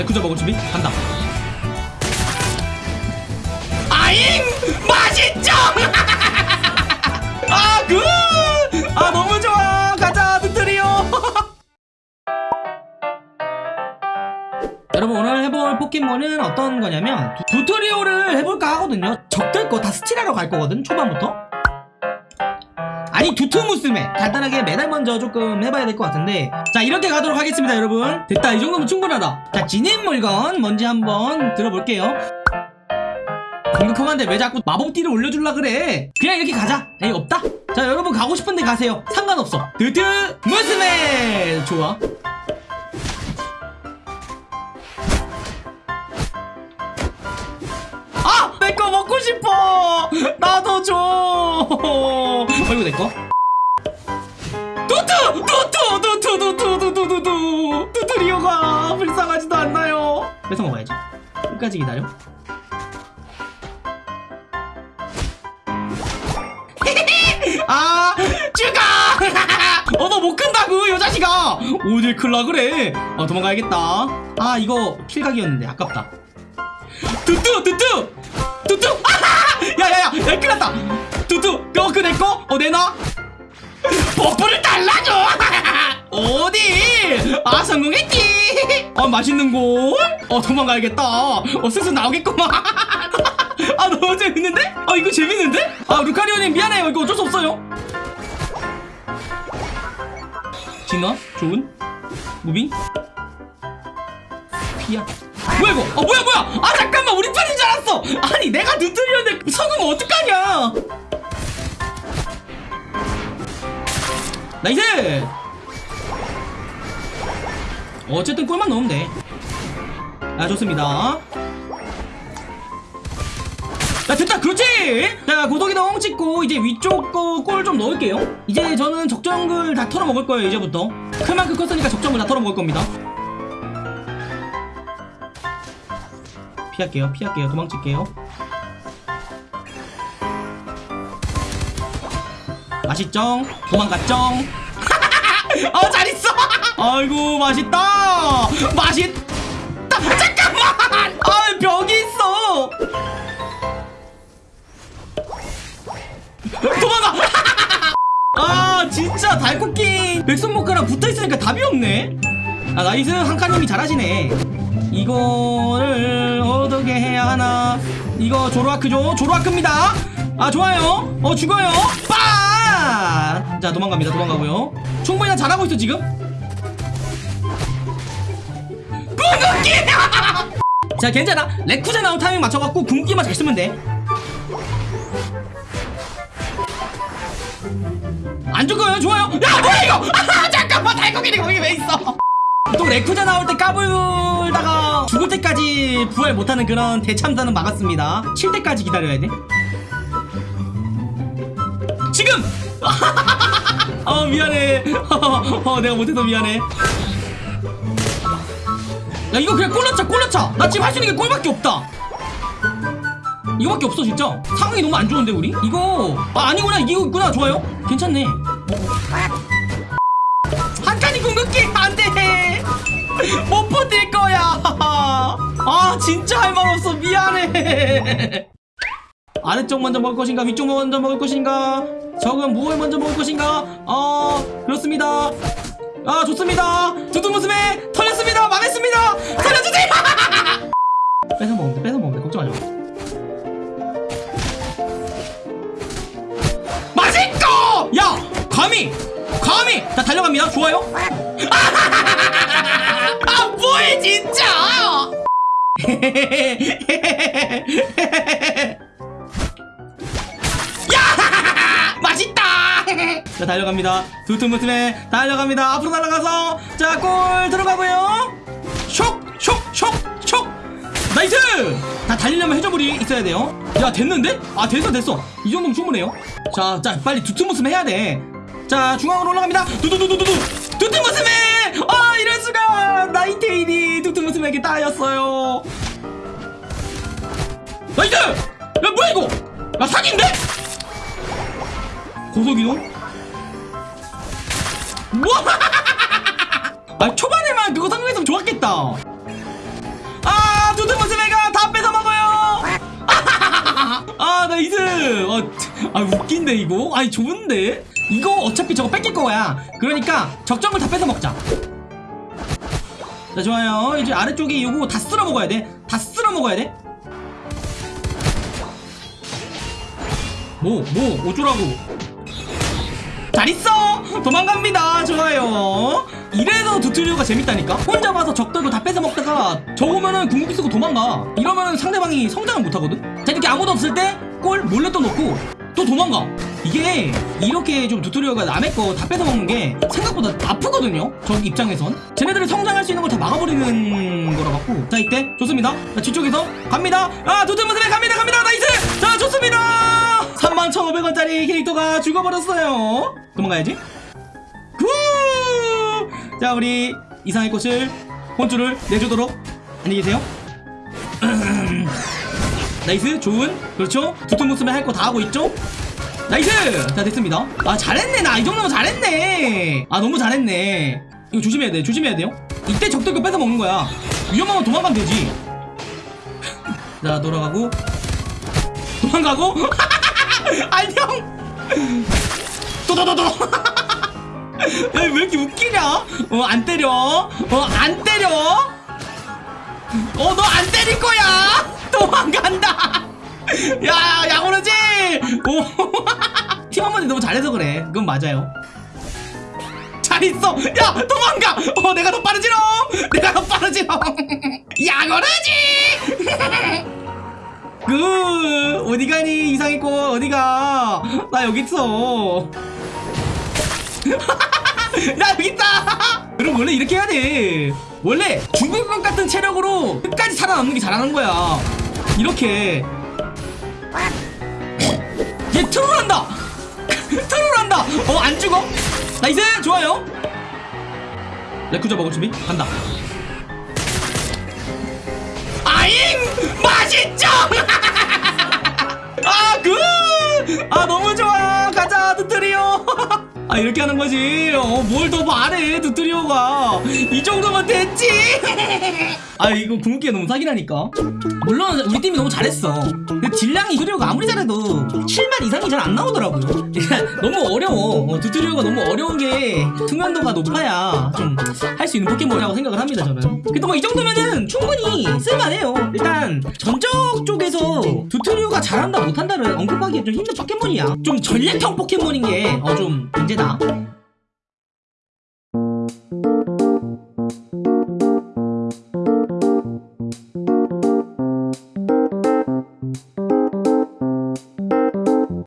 레쿠자 먹을 준비. 간다. 아잉! 맛있죠? 아굿아 너무 좋아. 가자 누트리오. 여러분 오늘 해볼 포켓몬은 어떤 거냐면 두- 튜토리얼을 해볼까 하거든요. 적들 거 다 스틸하러 갈 거거든 초반부터 아니 두투무스메 간단하게 매달 먼저 조금 해봐야 될 것 같은데. 자 이렇게 가도록 하겠습니다 여러분. 됐다 이 정도면 충분하다. 자 진입 물건 뭔지 한번 들어볼게요. 공격형한테 왜 자꾸 마법띠를 올려줄라 그래? 그냥 이렇게 가자. 에이 없다. 자 여러분 가고 싶은데 가세요. 상관없어. 두투무스메 좋아 아! 내 거? 두투! 두투! 두투! 두투! 두투! 두투! 두투리오가 불쌍하지도 않나요? 뺏어 먹어야지. 끝까지 기다려. 아! 죽어! 어, 너 못 큰다고, 요 자식아! 어딜 클라 그래? 어, 도망가야겠다. 아, 이거 kill각이었는데, 아깝다. 뚜뚜 뚜뚜 뚜뚜 아하 야야야 야 큰일 났다 뚜뚜 너그 내꺼 어 내놔 buff를 달라줘! 어디? 아 성공했지! 아 맛있는 곳어 도망가야겠다. 어 슬슬 나오겠구만. 아 너무 재밌는데? 아 이거 재밌는데? 아 루카리오님 미안해요. 이거 어쩔 수 없어요. 진화? 좋은? 무빙? 피야 뭐야 이거? 아 뭐야 뭐야! 아 잠깐만! 우리 편인 줄 알았어! 아니 내가 누트리였는데 성공 어떡하냐 nice! 어쨌든 골만 넣으면 돼아 좋습니다. 자 됐다! 그렇지! 자 고속이동 찍고 이제 위쪽 거 골 좀 넣을게요. 이제 저는 적정글 다 털어먹을 거예요 이제부터. 큰 만큼 컸으니까 적정글 다 털어먹을 겁니다. 피할게요 피할게요. 도망칠게요 맛있쩡 도망갔쩡 어 잘있어! 아이고 맛있다! 맛있다! 잠깐만! 아 벽이 있어! 도망가! 아 진짜 달코퀸 백솜모카랑 붙어있으니까 답이 없네? 아 nice. 한카님이 잘하시네. 이거를 어떻게 해야 하나? 이거 조로아크죠? 조로아크입니다. 아 좋아요. 어 죽어요. 빠 자 도망갑니다. 도망가고요. 충분히 나 잘하고 있어 지금? 궁극기! 자 괜찮아. 레쿠자 나온 타이밍 맞춰갖고 궁극기만 잘 쓰면 돼 안 죽어요? 좋아요. 야 뭐야 이거? 아, 잠깐만 달코킹이 거기 왜 있어? 또 레쿠자 나올 때 까불다가 죽을 때까지 부활 못하는 그런 대참사는 막았습니다. 칠 때까지 기다려야 돼. 지금! 어 미안해. 어 내가 못해서 미안해. 야 이거 그냥 골 넣자 골 넣자. 나 지금 할 수 있는 게 골밖에 없다. 이거밖에 없어 진짜. 상황이 너무 안 좋은데 우리? 이거 아 아니구나 이기고 있구나 좋아요. 괜찮네. 한칸이 궁극기 안돼 못 버틸 거야 아 진짜 할 말 없어 미안해 아래쪽 먼저 먹을 것인가 위쪽 먼저 먹을 것인가 적은 무엇을 먼저 먹을 것인가? 어 그렇습니다. 아 좋습니다. 두두무스메 털렸습니다. 망했습니다. 살려주세요 뺏어 먹으면 돼 뺏어 먹으면 돼. 걱정하지 마. 맛있고 야 감히 감히. 자 달려갑니다. 좋아요. 아 뭐해 진짜 달려갑니다. 두툼무틈에 달려갑니다. 앞으로 날아가서 자 골 들어가고요. 쇽쇽쇽쇽. 나이스! 다 달리려면 해저물이 있어야 돼요. 야 됐는데? 아 됐어 됐어. 이 정도면 충분해요. 자, 자 빨리 두툼무슴 해야 돼자 중앙으로 올라갑니다. 두두두두두두. 두툼무슴에! 아 이럴수가! 나이테일이 두툼무슴에게 따였어요. 나이스! 야 뭐야 이거? 야 사기인데? 고속이동? 뭐? 아 초반에만 그거 상상했으면 좋았겠다. 아 두드무스 메가 다 뺏어먹어요. 아 나이스 아, 어, 아 웃긴데 이거? 아니 좋은데? 이거 어차피 저거 뺏길 거야. 그러니까 적정을 다 뺏어먹자. 자 좋아요. 이제 아래쪽에 이거 다 쓸어 먹어야 돼다 쓸어 먹어야 돼. 뭐, 뭐, 어쩌라고. 잘 있어! 도망갑니다. 좋아요. 이래서 두트리오가 재밌다니까? 혼자 와서 적들고 다 뺏어 먹다가 적으면은 궁극기 쓰고 도망가. 이러면은 상대방이 성장을 못하거든? 자, 이렇게 아무도 없을 때 골 몰래 또 넣고 또 도망가. 이게 이렇게 좀 두트리오가 남의 거 다 뺏어 먹는 게 생각보다 아프거든요? 적 입장에선. 쟤네들이 성장할 수 있는 걸 다 막아버리는 거라 갖고. 자, 이때 좋습니다. 자, 뒤쪽에서 갑니다. 아, 두트 모습에 갑니다. 갑니다. 좋습니다! 31,500원짜리 캐릭터가 죽어버렸어요. 도망가야지. 구! 자, 우리 이상의 꽃을 혼쭐을 내주도록 안녕히 계세요. nice, 좋은. 그렇죠. 두툼 모습에 할 거 다 하고 있죠? nice! 자, 됐습니다. 아, 잘했네. 나 이 정도면 잘했네. 아, 너무 잘했네. 이거 조심해야 돼. 조심해야 돼요. 이때 적들거 뺏어 먹는 거야. 위험하면 도망가면 되지. 자, 돌아가고. 도망가고. 안녕! 도도도도! 야, 왜 이렇게 웃기냐? 어, 안 때려. 어, 안 때려. 어, 너 안 때릴 거야! 도망간다! 야, 야구르지! 오. 팀 한번이 너무 잘해서 그래. 그건 맞아요. 잘 있어! 야, 도망가! 어, 내가 더 빠르지롱! 내가 더 빠르지롱! 야구르지! 그 어디 가니? 이상했고 어디가? 나 여기 있어. 야 여기 있다! 여러분 원래 이렇게 해야 돼. 원래 것 같은 체력으로 끝까지 살아남는 게 잘하는 거야. 이렇게. 얘 troll한다! troll한다! 어 안 죽어? nice! 좋아요. 레쿠자 먹을 준비? 간다. 아잉! 맛있죠 아, 그! 아, 너무 좋아. 가자, 두트리오. 아, 이렇게 하는 거지. 어, 뭘 더 바래, 두트리오가. 이 정도면 됐지. 아, 이거 궁극기가 너무 사기라니까. 물론, 우리 팀이 너무 잘했어. 근데 딜량이 두트리오가 아무리 잘해도 7만 이상이 잘 안 나오더라고요. 너무 어려워. 어, 두트리오가 너무 어려운 게 숙련도가 높아야 좀 할 수 있는 포켓몬이라고 생각을 합니다, 저는. 그래도 뭐 이 정도면은 충분히 쓸만해요. 일단, 전적 쪽에서 두트리오가 잘한다 못한다를 언급하기 좀 힘든 포켓몬이야. 좀 전략형 포켓몬인 게어좀 문제다.